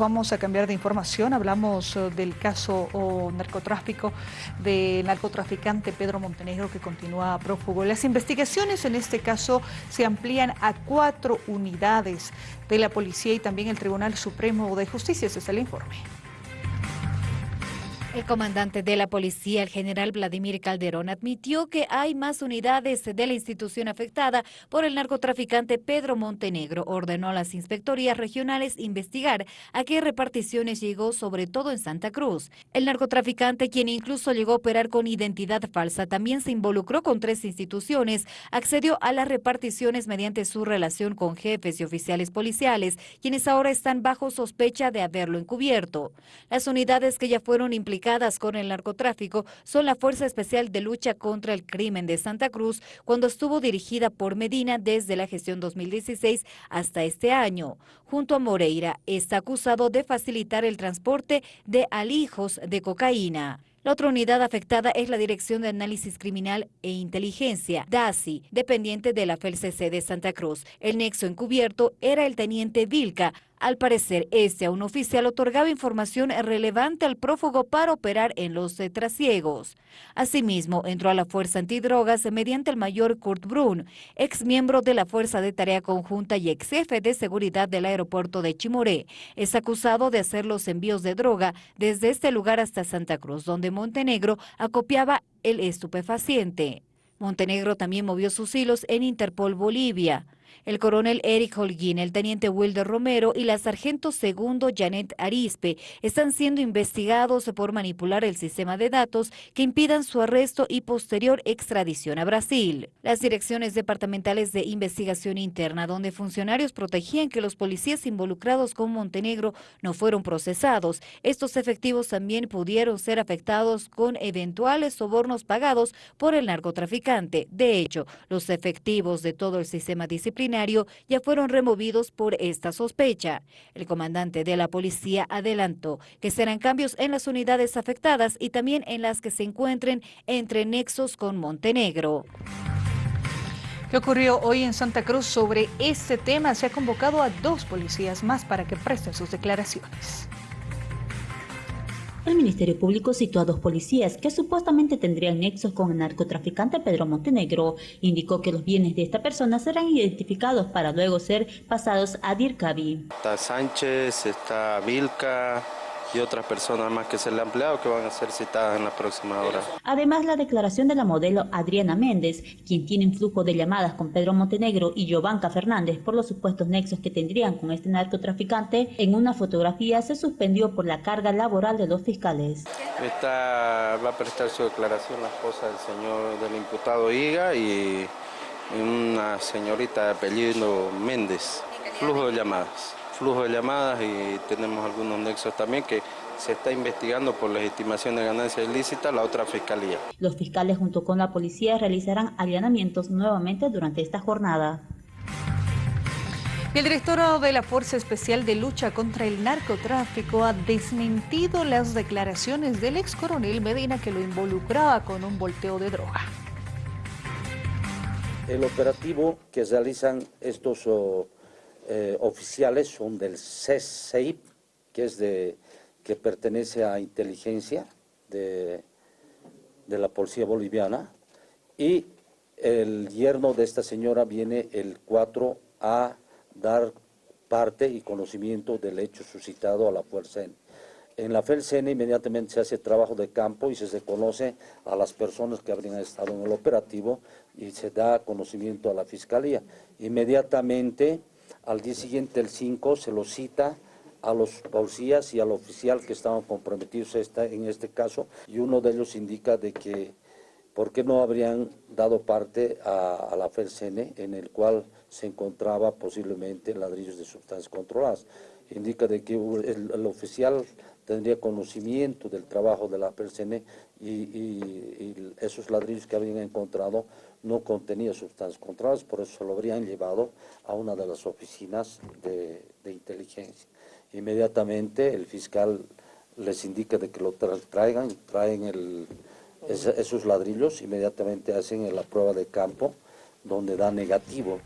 Vamos a cambiar de información, hablamos eh, del caso o narcotráfico del narcotraficante Pedro Montenegro que continúa prófugo. Las investigaciones en este caso se amplían a cuatro unidades de la policía y también el Tribunal Supremo de Justicia. Ese es el informe. El comandante de la policía, el general Vladimir Calderón, admitió que hay más unidades de la institución afectada por el narcotraficante Pedro Montenegro. Ordenó a las inspectorías regionales investigar a qué reparticiones llegó, sobre todo en Santa Cruz. El narcotraficante, quien incluso llegó a operar con identidad falsa, también se involucró con tres instituciones, accedió a las reparticiones mediante su relación con jefes y oficiales policiales, quienes ahora están bajo sospecha de haberlo encubierto. Las unidades que ya fueron implicadas con el narcotráfico son la Fuerza Especial de Lucha contra el Crimen de Santa Cruz, cuando estuvo dirigida por Medina desde la gestión 2016 hasta este año. Junto a Moreira, está acusado de facilitar el transporte de alijos de cocaína. La otra unidad afectada es la Dirección de Análisis Criminal e Inteligencia, DASI, dependiente de la FELCC de Santa Cruz. El nexo encubierto era el teniente Vilca, al parecer, este a un oficial otorgaba información relevante al prófugo para operar en los trasiegos. Asimismo, entró a la Fuerza Antidrogas mediante el mayor Kurt Brun, ex miembro de la Fuerza de Tarea Conjunta y ex jefe de seguridad del aeropuerto de Chimoré. Es acusado de hacer los envíos de droga desde este lugar hasta Santa Cruz, donde Montenegro acopiaba el estupefaciente. Montenegro también movió sus hilos en Interpol Bolivia el coronel Eric Holguín, el teniente Wilder Romero y la sargento segundo Janet Arispe están siendo investigados por manipular el sistema de datos que impidan su arresto y posterior extradición a Brasil. Las direcciones departamentales de investigación interna, donde funcionarios protegían que los policías involucrados con Montenegro no fueron procesados, estos efectivos también pudieron ser afectados con eventuales sobornos pagados por el narcotraficante. De hecho, los efectivos de todo el sistema disciplinario ya fueron removidos por esta sospecha. El comandante de la policía adelantó que serán cambios en las unidades afectadas y también en las que se encuentren entre nexos con Montenegro. ¿Qué ocurrió hoy en Santa Cruz sobre este tema? Se ha convocado a dos policías más para que presten sus declaraciones. El Ministerio Público citó a dos policías que supuestamente tendrían nexos con el narcotraficante Pedro Montenegro. Indicó que los bienes de esta persona serán identificados para luego ser pasados a DIRCABI. Está Sánchez, está Vilca, y otras personas más que se le han empleado que van a ser citadas en la próxima hora. Además, la declaración de la modelo Adriana Méndez, quien tiene un flujo de llamadas con Pedro Montenegro y Giovanca Fernández por los supuestos nexos que tendrían con este narcotraficante, en una fotografía se suspendió por la carga laboral de los fiscales. Esta va a prestar su declaración la esposa del señor del imputado Higa y una señorita de apellido Méndez. Flujo de llamadas flujo de llamadas y tenemos algunos nexos también que se está investigando por legitimación de ganancia ilícita la otra fiscalía. Los fiscales junto con la policía realizarán allanamientos nuevamente durante esta jornada. El director de la Fuerza Especial de Lucha contra el Narcotráfico ha desmentido las declaraciones del ex coronel Medina que lo involucraba con un volteo de droga. El operativo que realizan estos... Oh, oficiales son del CESEIP, que, es de, que pertenece a inteligencia de, de la policía boliviana, y el yerno de esta señora viene el 4 a dar parte y conocimiento del hecho suscitado a la Fuerza En la FELCN inmediatamente se hace trabajo de campo y se, se conoce a las personas que habrían estado en el operativo y se da conocimiento a la Fiscalía. Inmediatamente al día siguiente, el 5, se lo cita a los policías y al oficial que estaban comprometidos en este caso y uno de ellos indica de que por qué no habrían dado parte a, la FERCN en el cual se encontraba posiblemente ladrillos de sustancias controladas. Indica de que el, oficial tendría conocimiento del trabajo de la FERCN y esos ladrillos que habían encontrado no contenía sustancias controladas, por eso lo habrían llevado a una de las oficinas de, inteligencia. Inmediatamente el fiscal les indica de que lo traigan, esos ladrillos, inmediatamente hacen la prueba de campo, donde da negativo